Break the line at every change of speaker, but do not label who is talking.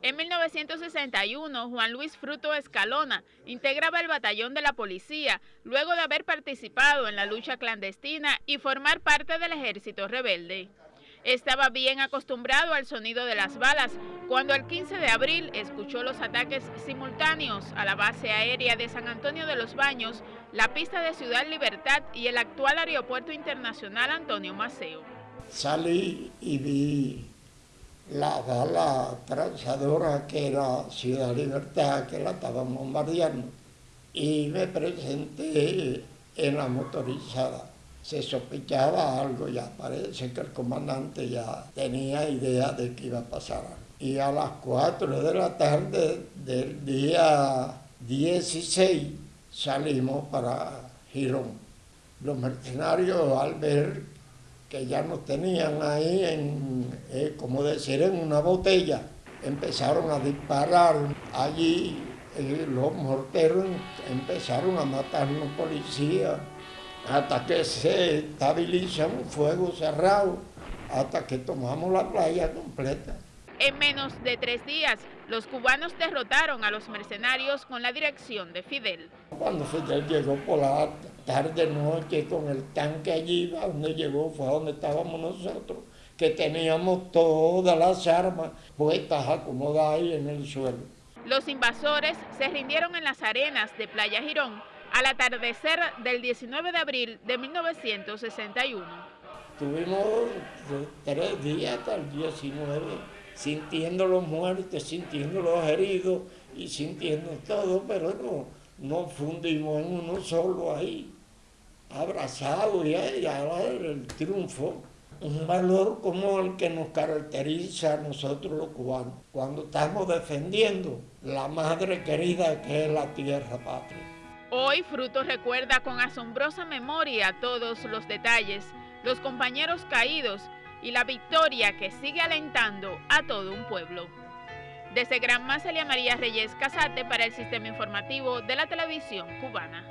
En 1961, Juan Luis Fruto Escalona integraba el batallón de la policía luego de haber participado en la lucha clandestina y formar parte del ejército rebelde. Estaba bien acostumbrado al sonido de las balas cuando el 15 de abril escuchó los ataques simultáneos a la base aérea de San Antonio de los Baños, la pista de Ciudad Libertad y el actual aeropuerto internacional Antonio Maceo.
Salí y vi la bala transadora que era Ciudad Libertad, que la estaban bombardeando, y me presenté en la motorizada. Se sospechaba algo ya, parece que el comandante ya tenía idea de que iba a pasar Y a las 4 de la tarde del día 16 salimos para Girón. Los mercenarios al ver que ya nos tenían ahí en, eh, como decir, en una botella. Empezaron a disparar allí, los morteros empezaron a matar a los policías hasta que se estabiliza un fuego cerrado, hasta que tomamos la playa completa.
En menos de tres días, los cubanos derrotaron a los mercenarios con la dirección de Fidel.
Cuando Fidel llegó por la tarde noche con el tanque allí, a donde llegó fue a donde estábamos nosotros, que teníamos todas las armas puestas acomodadas ahí en el suelo.
Los invasores se rindieron en las arenas de Playa Girón al atardecer del 19 de abril de 1961.
Tuvimos tres días hasta el 19 sintiendo los muertos, sintiendo los heridos y sintiendo todo, pero no, no fundimos en uno solo ahí, abrazados y ahora el triunfo. Un valor como el que nos caracteriza a nosotros los cubanos, cuando estamos defendiendo la madre querida que es la tierra patria.
Hoy Fruto recuerda con asombrosa memoria todos los detalles, los compañeros caídos y la victoria que sigue alentando a todo un pueblo. Desde Gran Celia María Reyes Casate para el Sistema Informativo de la Televisión Cubana.